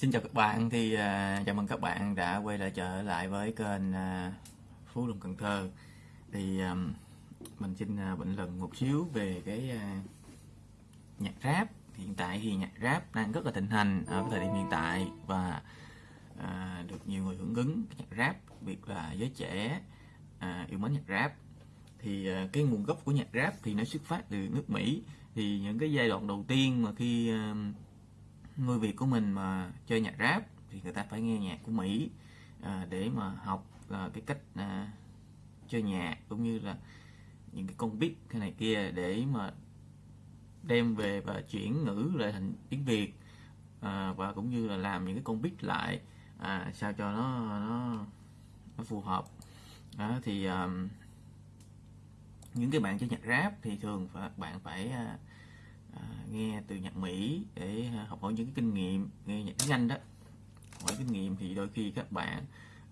Xin chào các bạn thì uh, chào mừng các bạn đã quay lại trở lại với kênh uh, Phú Lâm Cần Thơ. Thì um, mình xin uh, bình luận một xíu về cái uh, nhạc rap. Hiện tại thì nhạc rap đang rất là thịnh hành ở thời điểm hiện tại và uh, được nhiều người hưởng ứng. Nhạc rap đặc biệt là giới trẻ uh, yêu mến nhạc rap. Thì uh, cái nguồn gốc của nhạc rap thì nó xuất phát từ nước Mỹ. Thì những cái giai đoạn đầu tiên mà khi uh, người Việt của mình mà chơi nhạc rap thì người ta phải nghe nhạc của Mỹ à, để mà học à, cái cách à, chơi nhạc cũng như là những cái con beat cái này kia để mà đem về và chuyển ngữ lại thành tiếng Việt à, và cũng như là làm những cái con beat lại à, sao cho nó nó, nó phù hợp. À, thì à, những cái bạn chơi nhạc rap thì thường phải, bạn phải à, à, nghe từ nhạc Mỹ để à, học hỏi những cái kinh nghiệm nghe nhạc tiếng Anh đó. Hỏi kinh nghiệm thì đôi khi các bạn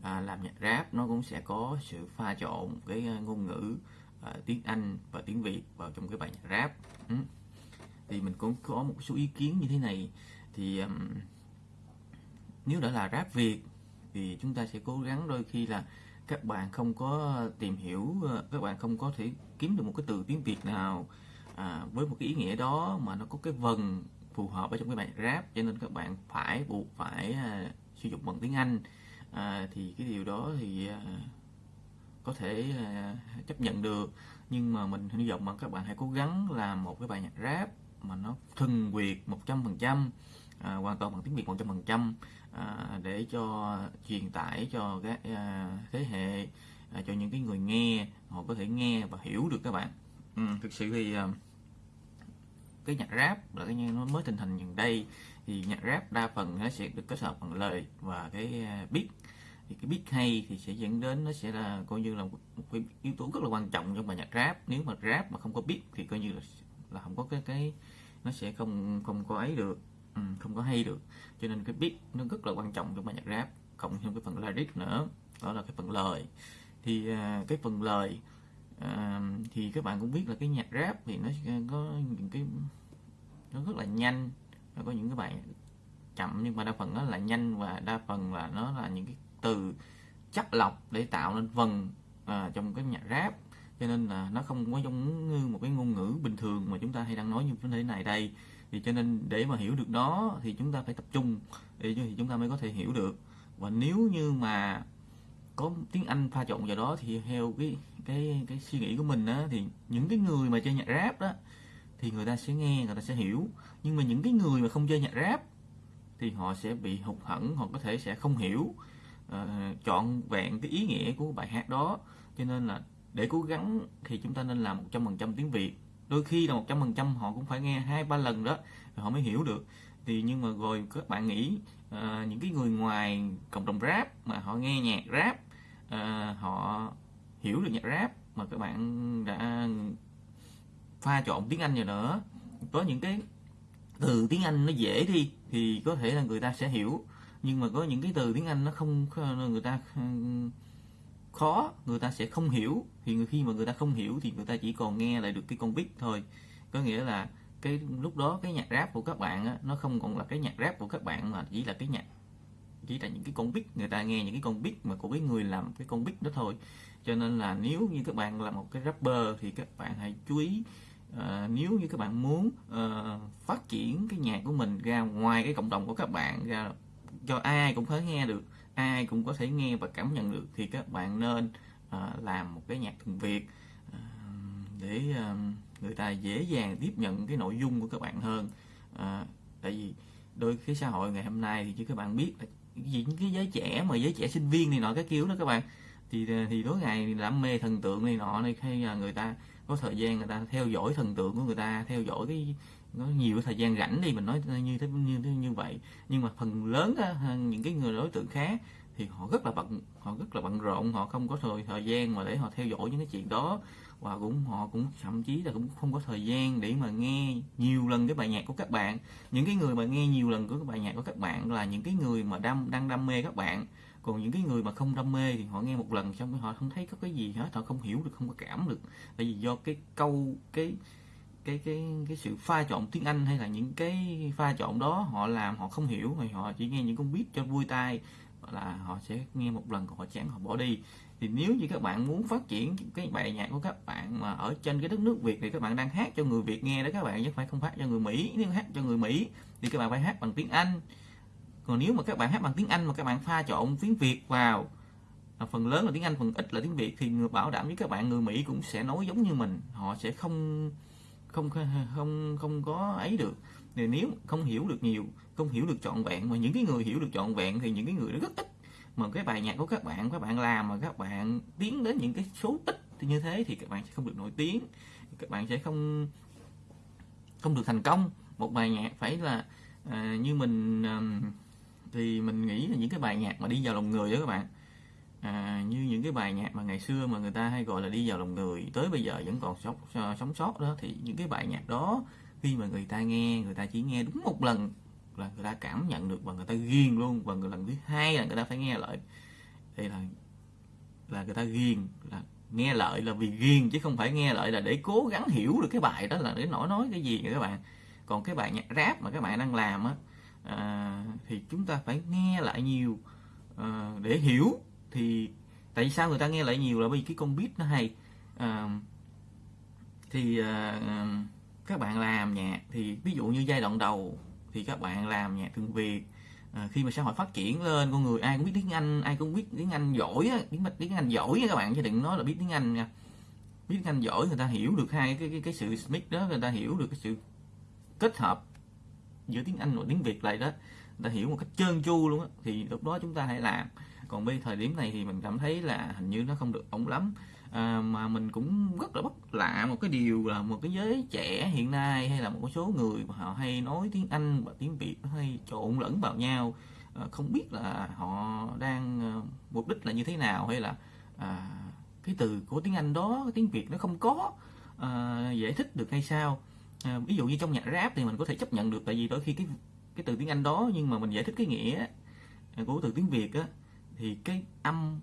à, làm nhạc rap nó cũng sẽ có sự pha trộn cái à, ngôn ngữ à, tiếng Anh và tiếng Việt vào trong cái bài nhạc rap. Ừ. thì mình cũng có một số ý kiến như thế này. Thì um, nếu đã là rap Việt thì chúng ta sẽ cố gắng đôi khi là các bạn không có tìm hiểu à, các bạn không có thể kiếm được một cái từ tiếng Việt nào à, với một cái ý nghĩa đó mà nó có cái vần phù hợp ở trong cái bài rap cho nên các bạn phải buộc phải à, sử dụng bằng tiếng Anh. À, thì cái điều đó thì à, có thể à, chấp nhận được. Nhưng mà mình hy vọng mà các bạn hãy cố gắng làm một cái bài nhạc rap mà nó thuần Việt 100% à, hoàn toàn bằng tiếng Việt 100% à, để cho truyền tải cho các à, thế hệ à, cho những cái người nghe họ có thể nghe và hiểu được các bạn. Ừ, thực sự thì à, cái nhạc rap là cái nó mới tình hình gần đây thì nhạc rap đa phần nó sẽ được kết hợp bằng lời và cái uh, beat. Thì cái beat hay thì sẽ dẫn đến nó sẽ là coi như là một cái yếu tố rất là quan trọng trong bài nhạc rap. Nếu mà rap mà không có beat thì coi như là là không có cái cái nó sẽ không không có ấy được ừ, không có hay được. Cho nên cái beat nó rất là quan trọng trong bài nhạc rap cộng thêm cái phần lyric nữa đó là cái phần lời. Thì uh, cái phần lời um, thì các bạn cũng biết là cái nhạc rap thì nó có những cái nó rất là nhanh. Nó có những cái bài chậm nhưng mà đa phần nó là nhanh và đa phần là nó là những cái từ chắc lọc để tạo nên vần à, trong cái nhạc rap. Cho nên là nó không có giống như một cái ngôn ngữ bình thường mà chúng ta hay đang nói như thế này đây. Thì cho nên để mà hiểu được nó thì chúng ta phải tập trung để thì chúng ta mới có thể hiểu được. Và nếu như mà có tiếng Anh pha trộn vào đó thì theo cái cái cái suy nghĩ của mình á thì những cái người mà chơi nhạc rap đó thì người ta sẽ nghe người ta sẽ hiểu. Nhưng mà những cái người mà không chơi nhạc rap thì họ sẽ bị hụt hẫng họ có thể sẽ không hiểu ờ, uh, chọn vẹn cái ý nghĩa của bài hát đó. Cho nên là để cố gắng thì chúng ta nên làm 100% tiếng Việt. Đôi khi là 100% họ cũng phải nghe hai ba lần đó rồi họ mới hiểu được. Thì nhưng mà rồi các bạn nghĩ uh, những cái người ngoài cộng đồng rap mà họ nghe nhạc rap uh, họ hiểu được nhạc rap mà các bạn đã pha trộn tiếng Anh rồi nữa có những cái từ tiếng Anh nó dễ đi thì có thể là người ta sẽ hiểu. Nhưng mà có những cái từ tiếng Anh nó không người ta khó người ta sẽ không hiểu. Thì khi mà người ta không hiểu thì người ta chỉ còn nghe lại được cái con beat thôi. Có nghĩa là cái lúc đó cái nhạc rap của các bạn á, nó không còn là cái nhạc rap của các bạn mà chỉ là cái nhạc chỉ là những cái con beat. Người ta nghe những cái con beat mà của cái người làm cái con beat đó thôi. Cho nên là nếu như các bạn là một cái rapper thì các bạn hãy chú ý À, nếu như các bạn muốn uh, phát triển cái nhạc của mình ra ngoài cái cộng đồng của các bạn ra cho ai cũng có nghe được ai cũng có thể nghe và cảm nhận được thì các bạn nên uh, làm một cái nhạc thuần việt uh, để uh, người ta dễ dàng tiếp nhận cái nội dung của các bạn hơn. Uh, tại vì đôi cái xã hội ngày hôm nay thì chứ các bạn biết là những cái giới trẻ mà giới trẻ sinh viên này nọ cái kiểu đó các bạn. Thì thì tối ngày đam mê thần tượng này nọ này hay là người ta có thời gian người ta theo dõi thần tượng của người ta theo dõi cái nó nhiều thời gian rảnh đi mình nói như thế như thế như vậy. Nhưng mà phần lớn á, những cái người đối tượng khác thì họ rất là bận họ rất là bận rộn họ không có thời thời gian mà để họ theo dõi những cái chuyện đó. Và cũng họ cũng thậm chí là cũng không có thời gian để mà nghe nhiều lần cái bài nhạc của các bạn. Những cái người mà nghe nhiều lần của cái bài nhạc của các bạn là những cái người mà đam đang đam mê các bạn còn những cái người mà không đam mê thì họ nghe một lần xong họ không thấy có cái gì hết, họ không hiểu được, không có cảm được. Tại vì do cái câu, cái cái cái cái sự pha trộn tiếng Anh hay là những cái pha trộn đó họ làm, họ không hiểu thì họ chỉ nghe những con beat cho vui tai là họ sẽ nghe một lần họ chán, họ bỏ đi. Thì nếu như các bạn muốn phát triển cái bài nhạc của các bạn mà ở trên cái đất nước Việt thì các bạn đang hát cho người Việt nghe đó các bạn, chứ phải không phát cho người Mỹ. Nếu hát cho người Mỹ thì các bạn phải hát bằng tiếng Anh còn nếu mà các bạn hát bằng tiếng Anh mà các bạn pha trộn tiếng Việt vào phần lớn là tiếng Anh phần ít là tiếng Việt thì người bảo đảm với các bạn người Mỹ cũng sẽ nói giống như mình. Họ sẽ không không không không có ấy được. Thì nếu không hiểu được nhiều không hiểu được trọn vẹn mà những cái người hiểu được trọn vẹn thì những cái người đó rất ít. Mà cái bài nhạc của các bạn các bạn làm mà các bạn tiến đến những cái số ít thì như thế thì các bạn sẽ không được nổi tiếng. Các bạn sẽ không không được thành công. Một bài nhạc phải là à, như mình à, thì mình nghĩ là những cái bài nhạc mà đi vào lòng người đó các bạn. À, như những cái bài nhạc mà ngày xưa mà người ta hay gọi là đi vào lòng người tới bây giờ vẫn còn sống sống sót đó thì những cái bài nhạc đó khi mà người ta nghe người ta chỉ nghe đúng một lần là người ta cảm nhận được và người ta ghiền luôn và người lần thứ hai là người ta phải nghe lại. Đây là là người ta ghiền là nghe lại là vì ghiền chứ không phải nghe lại là để cố gắng hiểu được cái bài đó là để nổi nói cái gì các bạn. Còn cái bài nhạc rap mà các bạn đang làm á thì chúng ta phải nghe lại nhiều. À, để hiểu thì tại sao người ta nghe lại nhiều là vì cái con beat nó hay. À, thì à, à, các bạn làm nhạc thì ví dụ như giai đoạn đầu thì các bạn làm nhạc thường Việt à, khi mà xã hội phát triển lên con người ai cũng biết tiếng Anh ai cũng biết tiếng Anh giỏi á, tiếng tiếng Anh giỏi các bạn chứ đừng nói là biết tiếng Anh nha. Biết tiếng Anh giỏi người ta hiểu được hai cái cái, cái sự mix đó người ta hiểu được cái sự kết hợp giữa tiếng Anh và tiếng Việt lại đó ta hiểu một cách trơn tru luôn á thì lúc đó chúng ta hãy làm. Còn bây thời điểm này thì mình cảm thấy là hình như nó không được ổn lắm. À, mà mình cũng rất là bất lạ một cái điều là một cái giới trẻ hiện nay hay là một số người mà họ hay nói tiếng Anh và tiếng Việt hay trộn lẫn vào nhau. À, không biết là họ đang à, mục đích là như thế nào hay là à, cái từ của tiếng Anh đó cái tiếng Việt nó không có à, giải thích được hay sao. À, ví dụ như trong nhạc rap thì mình có thể chấp nhận được tại vì đôi khi cái cái từ tiếng Anh đó, nhưng mà mình giải thích cái nghĩa à, của từ tiếng Việt á, thì cái âm,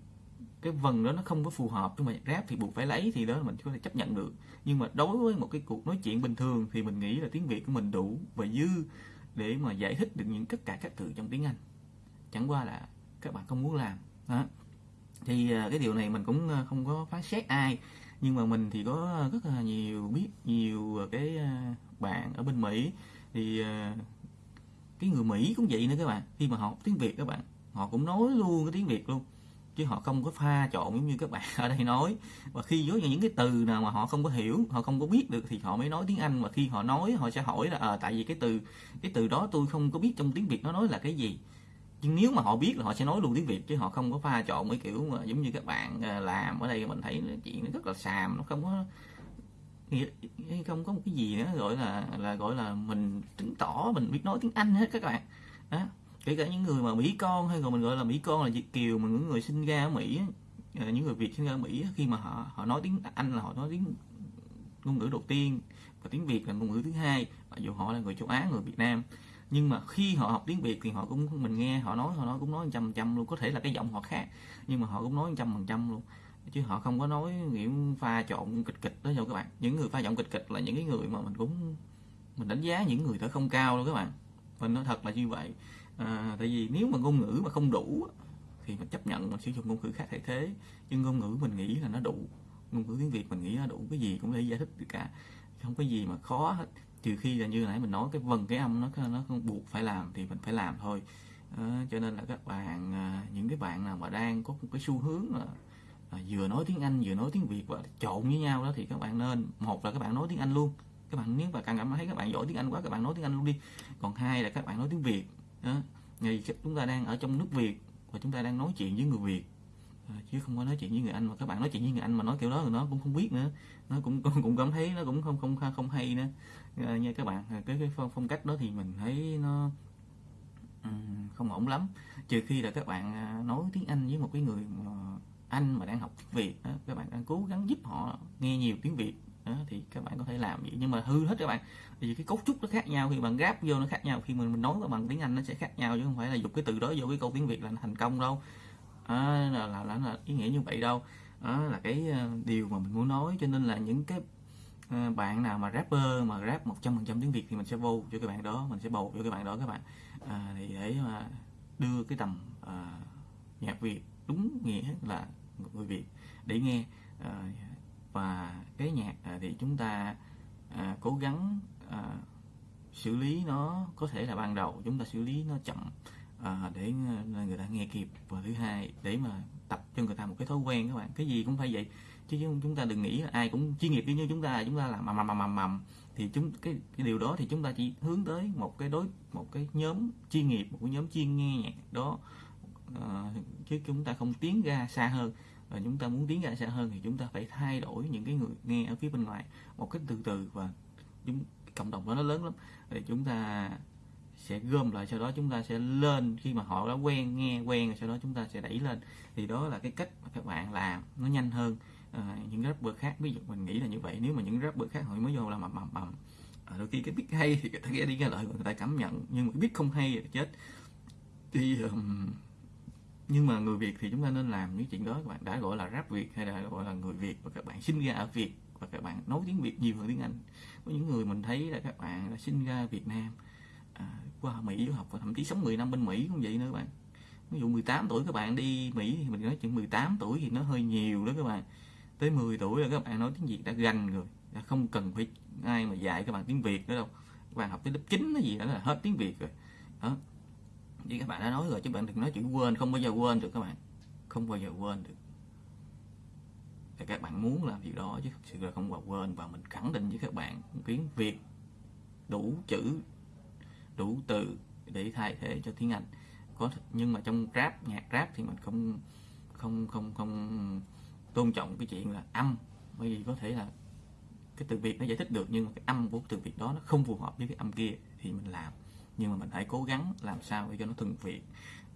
cái vần đó nó không có phù hợp. Nhưng mà rap thì buộc phải lấy thì đó mình có thể chấp nhận được. Nhưng mà đối với một cái cuộc nói chuyện bình thường thì mình nghĩ là tiếng việt của mình đủ và dư để mà giải thích được những tất cả các từ trong tiếng anh. Chẳng qua là các bạn không muốn làm. Đó. Thì à, cái điều này mình cũng à, không có phán xét ai. Nhưng mà mình thì có rất là nhiều biết, nhiều cái bạn ở bên mỹ. Thì cái người mỹ cũng vậy nữa các bạn. Khi mà học tiếng việt các bạn họ cũng nói luôn cái tiếng việt luôn. Chứ họ không có pha trộn giống như các bạn ở đây nói. Và khi với những cái từ nào mà họ không có hiểu họ không có biết được thì họ mới nói tiếng anh. Và khi họ nói họ sẽ hỏi là à, tại vì cái từ cái từ đó tôi không có biết trong tiếng việt nó nói là cái gì. Nhưng nếu mà họ biết là họ sẽ nói luôn tiếng việt chứ họ không có pha trộn mấy kiểu mà giống như các bạn ờ, làm ở đây mình thấy chuyện nó rất là xàm nó không có không có một cái gì nữa, gọi là là gọi là mình chứng tỏ, mình biết nói tiếng anh hết các bạn. Đó, kể cả những người mà mỹ con hay còn mình gọi là mỹ con là việt kiều, mà những người sinh ra ở mỹ à, những người việt sinh ra ở mỹ khi mà họ họ nói tiếng anh là họ nói tiếng ngôn ngữ đầu tiên và tiếng việt là ngôn ngữ thứ hai, mặc dù họ là người châu á, người việt nam. Nhưng mà khi họ học tiếng việt thì họ cũng, mình nghe họ nói họ nói cũng nói trăm trăm luôn, có thể là cái giọng họ khác, nhưng mà họ cũng nói trăm phần trăm luôn chứ họ không có nói nghiệm pha trộn kịch kịch đó đâu các bạn. Những người pha trộn kịch kịch là những cái người mà mình cũng mình đánh giá những người đó không cao đâu các bạn. Mình nói thật là như vậy. À, tại vì nếu mà ngôn ngữ mà không đủ thì mình chấp nhận mình sử dụng ngôn ngữ khác thay thế. Nhưng ngôn ngữ mình nghĩ là nó đủ. Ngôn ngữ tiếng việt mình nghĩ nó đủ. Cái gì cũng để giải thích được cả. Không có gì mà khó hết. Trừ khi là như nãy mình nói cái vần cái âm nó nó không buộc phải làm thì mình phải làm thôi. À, cho nên là các bạn à, những cái bạn nào mà đang có một cái xu hướng là vừa nói tiếng anh vừa nói tiếng việt và trộn với nhau đó thì các bạn nên một là các bạn nói tiếng anh luôn. Các bạn nếu mà càng cảm thấy các bạn giỏi tiếng anh quá các bạn nói tiếng anh luôn đi. Còn hai là các bạn nói tiếng việt đó. Thì chúng ta đang ở trong nước Việt và chúng ta đang nói chuyện với người Việt. Ờ, chứ không có nói chuyện với người Anh mà các bạn nói chuyện với người Anh mà nói kiểu đó thì nó cũng không biết nữa. Nó cũng cũng, cũng cảm thấy nó cũng không không không hay nữa. À, nha các bạn ờ, cái cái phong, phong cách đó thì mình thấy nó không ổn lắm. Trừ khi là các bạn nói tiếng Anh với một cái người mà anh mà đang học tiếng Việt đó, các bạn đang cố gắng giúp họ nghe nhiều tiếng Việt đó, thì các bạn có thể làm vậy. Nhưng mà hư hết các bạn. Vì cái cấu trúc nó khác nhau khi bạn gáp vô nó khác nhau khi mình mình nói bằng tiếng anh nó sẽ khác nhau chứ không phải là dùng cái từ đó vô cái câu tiếng việt là thành công đâu. À, là, là, là, là ý nghĩa như vậy đâu. Đó là cái ờ, điều mà mình muốn nói cho nên là những cái ờ, bạn nào mà rapper mà rap 100% tiếng Việt thì mình sẽ vô cho các bạn đó mình sẽ bầu cho các bạn đó các bạn. À, thì để mà đưa cái tầm à, nhạc Việt đúng nghĩa là người Việt để nghe à, và cái nhạc à, thì chúng ta à, cố gắng xử lý nó có thể là ban đầu chúng ta xử lý nó chậm à, để người ta nghe kịp. Và thứ hai để mà tập cho người ta một cái thói quen các bạn. Cái gì cũng phải vậy chứ chúng ta đừng nghĩ là ai cũng chuyên nghiệp như chúng ta chúng ta làm mầm mầm mầm mầm. Thì chúng cái, cái điều đó thì chúng ta chỉ hướng tới một cái đối một cái nhóm chuyên nghiệp một cái nhóm chuyên nghe nhạc đó à, chứ chúng ta không tiến ra xa hơn. Và chúng ta muốn tiến ra xa hơn thì chúng ta phải thay đổi những cái người nghe ở phía bên ngoài một cách từ từ và chúng cộng đồng đó nó lớn lắm. Thì chúng ta sẽ gom lại sau đó chúng ta sẽ lên. Khi mà họ đã quen nghe quen rồi sau đó chúng ta sẽ đẩy lên. Thì đó là cái cách mà các bạn làm nó nhanh hơn. À, những rapper khác ví dụ mình nghĩ là như vậy. Nếu mà những rapper khác họ mới vô làm mầm mầm mầm ờ, à, đôi khi cái biết hay thì người ta ghé đi nghe lại người ta cảm nhận. Nhưng mà biết không hay thì chết. Thì um, nhưng mà người Việt thì chúng ta nên làm những chuyện đó các bạn. Đã gọi là rap Việt hay là gọi là người Việt và các bạn sinh ra ở Việt và các bạn nói tiếng Việt nhiều hơn tiếng Anh. Có những người mình thấy là các bạn đã sinh ra Việt Nam à, qua Mỹ du học và thậm chí sống 10 năm bên Mỹ cũng vậy nữa các bạn. Ví dụ 18 tuổi các bạn đi Mỹ thì mình nói chuyện 18 tuổi thì nó hơi nhiều đó các bạn. Tới 10 tuổi là các bạn nói tiếng Việt đã gành rồi đã không cần phải ai mà dạy các bạn tiếng Việt nữa đâu. Các bạn học tới lớp 9 cái gì đó là hết tiếng Việt rồi. Đó thì các bạn đã nói rồi, chứ bạn đừng nói chuyện quên, không bao giờ quên được các bạn. Không bao giờ quên được. Thì các bạn muốn làm việc đó, chứ thực sự là không bao quên. Và mình khẳng định với các bạn tiếng Việt, đủ chữ, đủ từ để thay thế cho tiếng Anh. Có nhưng mà trong rap, nhạc rap thì mình không không không không tôn trọng cái chuyện là âm. Bởi vì có thể là cái từ Việt nó giải thích được, nhưng mà cái âm của từ Việt đó nó không phù hợp với cái âm kia thì mình làm nhưng mà mình hãy cố gắng làm sao để cho nó thuần Việt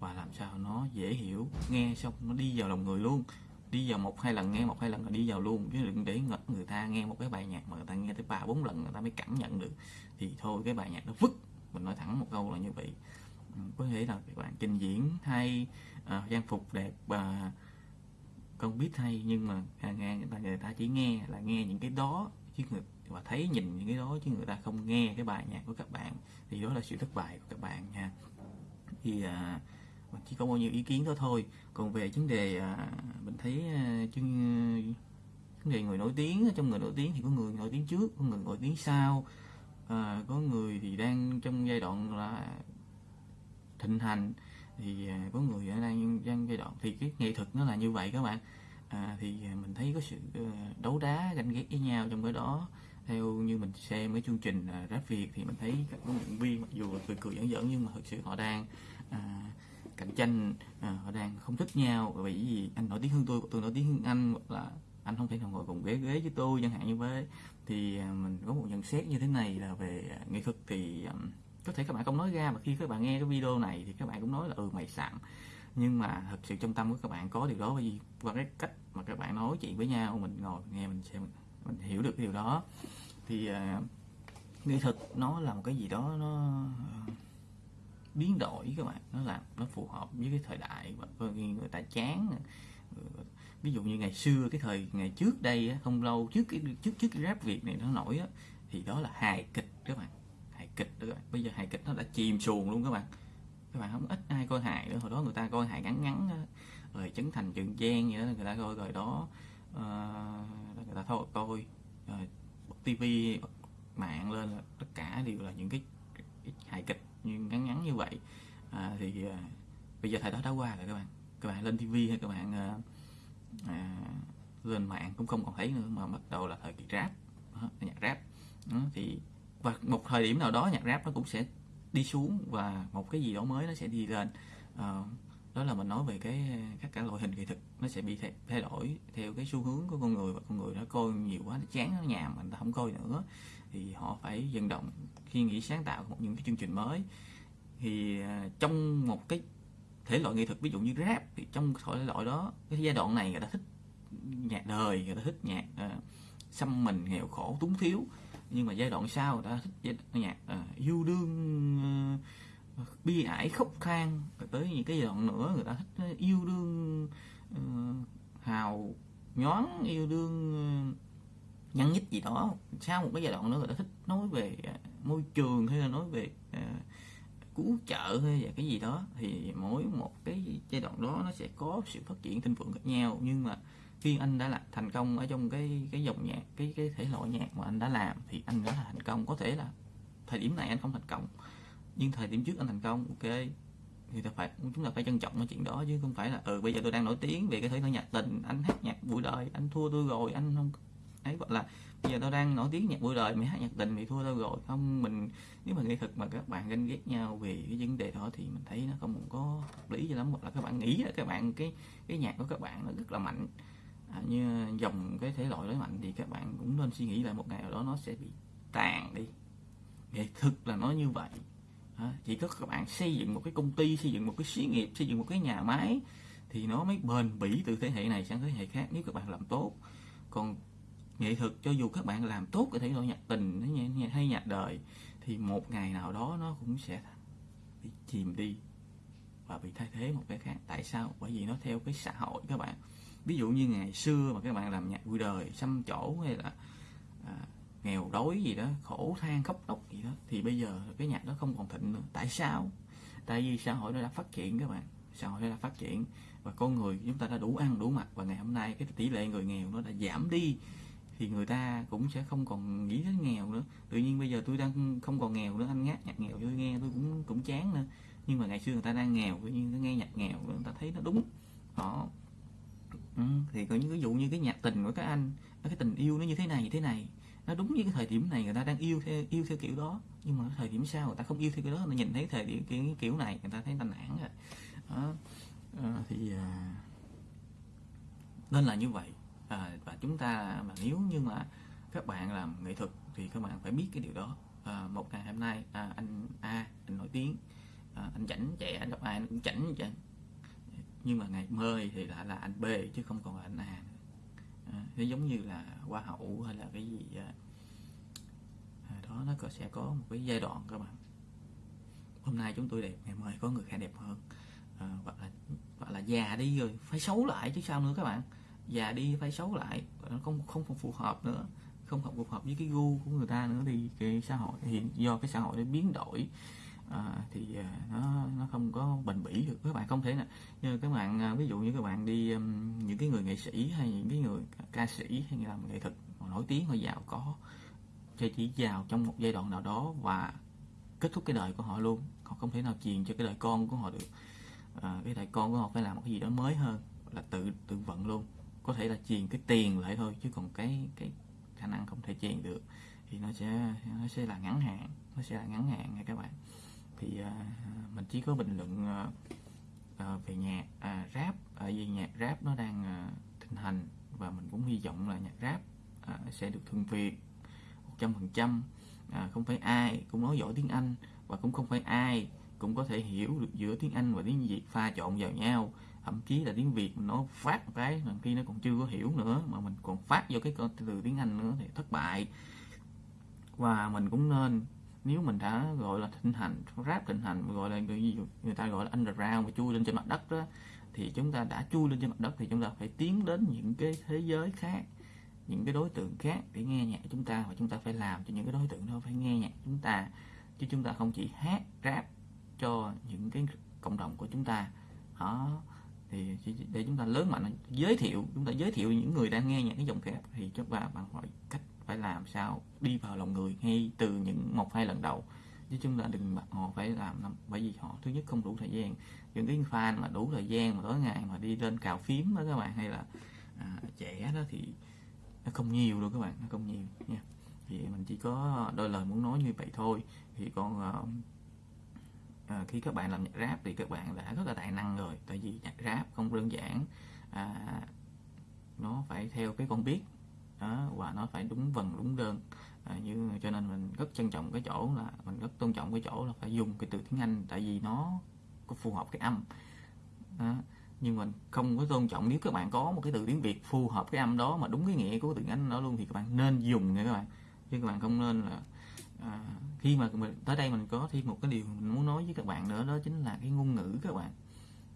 và làm sao nó dễ hiểu nghe xong nó đi vào lòng người luôn. Đi vào một hai lần nghe một hai lần là đi vào luôn. Chứ đừng để người ta nghe một cái bài nhạc mà người ta nghe tới ba bốn lần người ta mới cảm nhận được. Thì thôi cái bài nhạc nó vứt. Mình nói thẳng một câu là như vậy. Ừ, có thể là các bạn trình diễn hay uh, trang phục đẹp và không biết hay nhưng mà à, nghe người ta người ta chỉ nghe là nghe những cái đó chứ người và thấy nhìn những cái đó chứ người ta không nghe cái bài nhạc của các bạn thì đó là sự thất bại của các bạn nha. Thì à, mình chỉ có bao nhiêu ý kiến đó thôi. Còn về vấn đề à, mình thấy à, chứ vấn đề người nổi tiếng trong người nổi tiếng thì có người nổi tiếng trước có người nổi tiếng sau. À, có người thì đang trong giai đoạn là thịnh hành thì à, có người đang trong giai đoạn thì cái nghệ thuật nó là như vậy các bạn. À, thì mình thấy có sự ờ, đấu đá ganh ghét với nhau trong cái đó theo như mình xem mấy chương trình à, rap việt thì mình thấy các huấn luyện viên mặc dù là cười cười giỡn giỡn nhưng mà thực sự họ đang à, cạnh tranh à, họ đang không thích nhau. Bởi vì anh nổi tiếng hơn tôi tôi nổi tiếng hơn anh hoặc là anh không thể nào ngồi cùng ghế ghế với tôi chẳng hạn như thế. Thì à, mình có một nhận xét như thế này là về à, nghệ thuật thì à, có thể các bạn không nói ra mà khi các bạn nghe cái video này thì các bạn cũng nói là ừ mày sẵn nhưng mà thật sự trong tâm của các bạn có điều đó. Bởi vì qua cái cách mà các bạn nói chuyện với nhau mình ngồi nghe mình xem mình hiểu được cái điều đó. Thì uh, nghệ thuật nó là một cái gì đó nó uh, biến đổi các bạn. Nó làm nó phù hợp với cái thời đại và người ta chán. Ví dụ như ngày xưa cái thời ngày trước đây không lâu trước cái trước trước cái rap việt này nó nổi á, thì đó là hài kịch các bạn. Hài kịch đó các bạn. Bây giờ hài kịch nó đã chìm xuồng luôn các bạn. Các bạn không ít ai coi hài nữa hồi đó người ta coi hài ngắn ngắn rồi chấn thành trường giang vậy đó người ta coi rồi đó xã hội tôi ờ, uh, tivi mạng lên là tất cả đều là những cái, cái, hài kịch nhưng ngắn ngắn như vậy. À, thì uh, bây giờ thời đó đã qua rồi các bạn. Các bạn lên tivi hay các bạn uh, à, lên mạng cũng không còn thấy nữa mà bắt đầu là thời kỳ rap. Đó, nhạc rap. Đó, thì và một thời điểm nào đó nhạc rap nó cũng sẽ đi xuống và một cái gì đó mới nó sẽ đi lên. À, đó là mình nói về cái các cả loại hình nghệ thuật nó sẽ bị thay, thay đổi theo cái xu hướng của con người và con người nó coi nhiều quá nó chán nó nhàm mình ta không coi nữa. Thì họ phải vận động khi nghĩ sáng tạo một những cái chương trình mới. Thì à, trong một cái thể loại nghệ thuật ví dụ như rap thì trong thể loại đó cái giai đoạn này người ta thích nhạc đời người ta thích nhạc uh, xăm mình nghèo khổ túng thiếu. Nhưng mà giai đoạn sau người ta thích nhạc uh, yêu đương uh, bi ải khóc than tới những cái giai đoạn nữa người ta thích ờ, yêu đương uh, hào nhón yêu đương ờ, nhăn nhít gì đó. Sau một cái giai đoạn nữa người ta thích nói về uh, môi trường hay là nói về uh, cứu trợ hay là cái gì đó thì mỗi một cái giai đoạn đó nó sẽ có sự phát triển thịnh vượng khác nhau. Nhưng mà khi anh đã là thành công ở trong cái cái dòng nhạc cái cái thể loại nhạc mà anh đã làm thì anh đã là thành công. Có thể là thời điểm này anh không thành công nhưng thời điểm trước anh thành công ok thì ta phải chúng ta phải trân trọng cái chuyện đó chứ không phải là ừ bây giờ tôi đang nổi tiếng về cái thể loại nhạc tình anh hát nhạc buổi đời anh thua tôi rồi anh không ấy gọi là bây giờ tôi đang nổi tiếng nhạc buổi đời mày hát nhạc tình thì thua tôi rồi. Không mình nếu mà nghệ thuật mà các bạn ganh ghét nhau về cái vấn đề đó thì mình thấy nó không có hợp lý cho lắm. Hoặc là các bạn nghĩ là các bạn cái cái nhạc của các bạn nó rất là mạnh à, như dòng cái thể loại đó mạnh thì các bạn cũng nên suy nghĩ lại một ngày nào đó nó sẽ bị tàn đi. Nghệ thuật là nó như vậy à, chỉ có các bạn xây dựng một cái công ty xây dựng một cái xí nghiệp xây dựng một cái nhà máy thì nó mới bền bỉ từ thế hệ này sang thế hệ khác nếu các bạn làm tốt. Còn nghệ thuật cho dù các bạn làm tốt cái thể loại nhạc tình hay nhạc đời thì một ngày nào đó nó cũng sẽ bị chìm đi và bị thay thế một cái khác. Tại sao? Bởi vì nó theo cái xã hội các bạn. Ví dụ như ngày xưa mà các bạn làm nhạc vui đời xăm chỗ hay là à, nghèo đói gì đó khổ than khóc lóc gì đó thì bây giờ cái nhạc đó không còn thịnh nữa. Tại sao? Tại vì xã hội nó đã phát triển các bạn. Xã hội nó đã phát triển và con người chúng ta đã đủ ăn đủ mặc và ngày hôm nay cái tỷ lệ người nghèo nó đã giảm đi thì người ta cũng sẽ không còn nghĩ đến nghèo nữa. Tự nhiên bây giờ tôi đang không còn nghèo nữa anh ngát nhạc nghèo tôi nghe tôi cũng cũng chán nữa. Nhưng mà ngày xưa người ta đang nghèo tự nhiên nó nghe nhạc nghèo người ta thấy nó đúng. Đó. Ừ, thì có những ví dụ như cái nhạc tình của các anh cái tình yêu nó như thế này như thế này nó đúng với cái thời điểm này người ta đang yêu theo yêu theo kiểu đó. Nhưng mà thời điểm sau người ta không yêu theo cái đó người nhìn thấy thời điểm kiểu, kiểu này người ta thấy ta nản rồi. Đó. À, thì à, nên là như vậy. À, và chúng ta mà nếu như mà các bạn làm nghệ thuật thì các bạn phải biết cái điều đó. À, một ngày hôm nay à, anh A anh nổi tiếng. À, anh chảnh trẻ anh gặp ai anh cũng chảnh vậy. Nhưng mà ngày mơ thì lại là anh B chứ không còn là anh A à, nó giống như là hoa hậu hay là cái gì à, đó nó có sẽ có một cái giai đoạn các bạn hôm nay chúng tôi đẹp ngày mai có người khác đẹp hơn. À, hoặc là hoặc là già đi rồi phải xấu lại chứ sao nữa các bạn. Già đi phải xấu lại nó không không không phù hợp nữa không phù hợp với cái gu của người ta nữa thì cái xã hội hiện do cái xã hội nó biến đổi à, thì à, nó nó không có bền bỉ được. Các bạn không thể nào như các bạn à, ví dụ như các bạn đi những cái người nghệ sĩ hay những cái người ca sĩ hay làm nghệ thuật nổi tiếng họ giàu có chỉ chỉ giàu trong một giai đoạn nào đó và kết thúc cái đời của họ luôn. Họ không thể nào truyền cho cái đời con của họ được. À, cái đời con của họ phải làm một cái gì đó mới hơn là tự tự vận luôn. Có thể là truyền cái tiền lại thôi chứ còn cái cái khả năng không thể truyền được. Thì nó sẽ nó sẽ là ngắn hạn nó sẽ là ngắn hạn nha các bạn thì uh, mình chỉ có bình luận uh, về nhạc uh, rap. Ở uh, vì nhạc rap nó đang uh, thịnh hành và mình cũng hy vọng là nhạc rap uh, sẽ được thuần việt một trăm phần trăm. Không phải ai cũng nói giỏi tiếng Anh và cũng không phải ai cũng có thể hiểu được giữa tiếng Anh và tiếng Việt pha trộn vào nhau. Thậm chí là tiếng Việt nó phát một cái mà khi nó còn chưa có hiểu nữa mà mình còn phát vô cái từ tiếng Anh nữa thì thất bại. Và mình cũng nên nếu mình đã gọi là thịnh hành rap thịnh hành gọi là người, người ta gọi là underground và chui lên trên mặt đất đó thì chúng ta đã chui lên trên mặt đất thì chúng ta phải tiến đến những cái thế giới khác những cái đối tượng khác để nghe nhạc chúng ta và chúng ta phải làm cho những cái đối tượng đó phải nghe nhạc chúng ta. Chứ chúng ta không chỉ hát rap cho những cái cộng đồng của chúng ta. Đó thì để chúng ta lớn mạnh giới thiệu chúng ta giới thiệu những người đang nghe những cái dòng kẹp thì chúng ta bằng mọi cách phải làm sao đi vào lòng người ngay từ những một hai lần đầu. Chứ chúng ta đừng bắt họ phải làm bởi vì họ thứ nhất không đủ thời gian. Những cái fan mà đủ thời gian mà tối ngày mà đi lên cào phím đó các bạn hay là à, trẻ đó thì nó không nhiều đâu các bạn nó không nhiều nha. Thì mình chỉ có đôi lời muốn nói như vậy thôi. Thì còn à, khi các bạn làm nhạc rap thì các bạn đã rất là tài năng rồi tại vì nhạc rap không đơn giản à, nó phải theo cái con biết đó, và nó phải đúng vần đúng đơn. À, như cho nên mình rất trân trọng cái chỗ là mình rất tôn trọng cái chỗ là phải dùng cái từ tiếng Anh tại vì nó có phù hợp cái âm. Đó. nhưng mình không có tôn trọng nếu các bạn có một cái từ tiếng Việt phù hợp cái âm đó mà đúng cái nghĩa của từ Anh đó luôn thì các bạn nên dùng nha các bạn. Chứ các bạn không nên là à, khi mà mình tới đây mình có thêm một cái điều mình muốn nói với các bạn nữa đó chính là cái ngôn ngữ các bạn.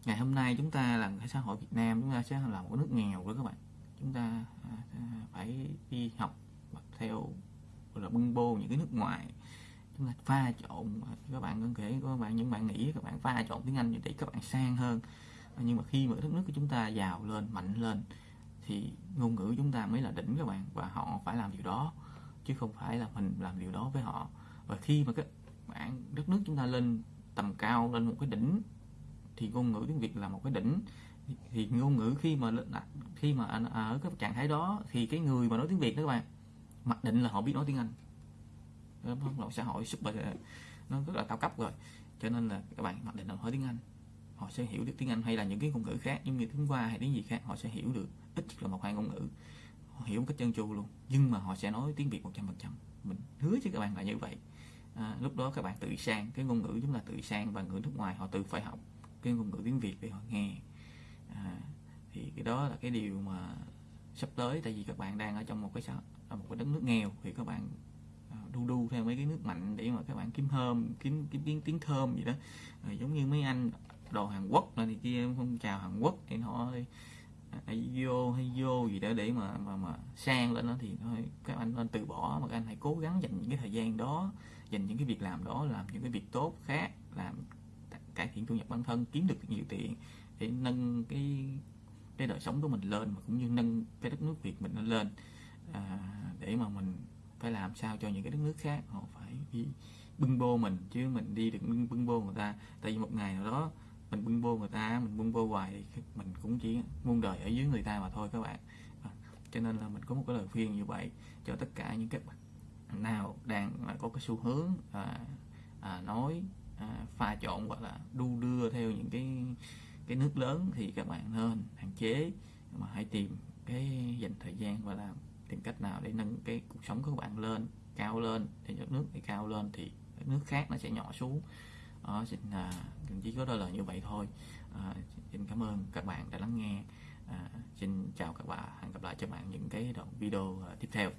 Ngày hôm nay chúng ta là cái xã hội Việt Nam chúng ta sẽ là một nước nghèo đó các bạn chúng ta à, phải đi học theo, gọi là, bưng bô những cái nước ngoài. Chúng ta pha trộn à, các bạn có thể các bạn, những bạn nghĩ các bạn pha trộn tiếng Anh để các bạn sang hơn. À, nhưng mà khi mà đất nước của chúng ta giàu lên, mạnh lên, thì ngôn ngữ chúng ta mới là đỉnh các bạn, và họ phải làm điều đó, chứ không phải là mình làm điều đó với họ. Và khi mà các bạn, đất nước chúng ta lên tầm cao, lên một cái đỉnh, thì ngôn ngữ tiếng Việt là một cái đỉnh thì ngôn ngữ khi mà khi mà ở cái trạng thái đó thì cái người mà nói tiếng Việt đó các bạn mặc định là họ biết nói tiếng Anh. Một xã hội super nó rất là cao cấp rồi. Cho nên là các bạn mặc định là nói tiếng Anh. Họ sẽ hiểu được tiếng Anh hay là những cái ngôn ngữ khác giống như tiếng Hoa hay tiếng gì khác họ sẽ hiểu được ít là một hai ngôn ngữ. Họ hiểu một cách chân chu luôn. Nhưng mà họ sẽ nói tiếng Việt 100% mình hứa với các bạn là như vậy. À, lúc đó các bạn tự sang cái ngôn ngữ chúng là tự sang và người nước ngoài họ tự phải học cái ngôn ngữ tiếng Việt để họ nghe à, thì cái đó là cái điều mà sắp tới tại vì các bạn đang ở trong một cái xã một cái đất nước nghèo thì các bạn à, đu đu theo mấy cái nước mạnh để mà các bạn kiếm thơm kiếm kiếm tiếng tiếng thơm gì đó. À, giống như mấy anh đồ Hàn Quốc này thì kia không chào Hàn Quốc thì họ à, hay vô hay vô gì đó để mà mà mà sang lên đó thì thôi các anh nên từ bỏ mà các anh hãy cố gắng dành những cái thời gian đó dành những cái việc làm đó làm những cái việc tốt khác làm cải thiện thu nhập bản thân kiếm được nhiều tiền để nâng cái cái đời sống của mình lên mà cũng như nâng cái đất nước Việt mình lên. À, để mà mình phải làm sao cho những cái đất nước khác họ phải đi bưng bô mình chứ mình đi được bưng, bưng bô người ta. Tại vì một ngày nào đó mình bưng bô người ta mình bưng bô hoài mình cũng chỉ muôn đời ở dưới người ta mà thôi các bạn. À, cho nên là mình có một cái lời khuyên như vậy cho tất cả những các bạn nào đang có cái xu hướng à, à, nói à, pha trộn hoặc là đu đưa theo những cái cái nước lớn thì các bạn nên hạn chế mà hãy tìm cái dành thời gian và làm tìm cách nào để nâng cái cuộc sống của các bạn lên cao lên để đất nước thì cao lên thì đất nước khác nó sẽ nhỏ xuống. Đó, xin à, chỉ có đôi lời như vậy thôi. À, xin cảm ơn các bạn đã lắng nghe. À, xin chào các bạn hẹn gặp lại cho bạn những cái đoạn video à, tiếp theo.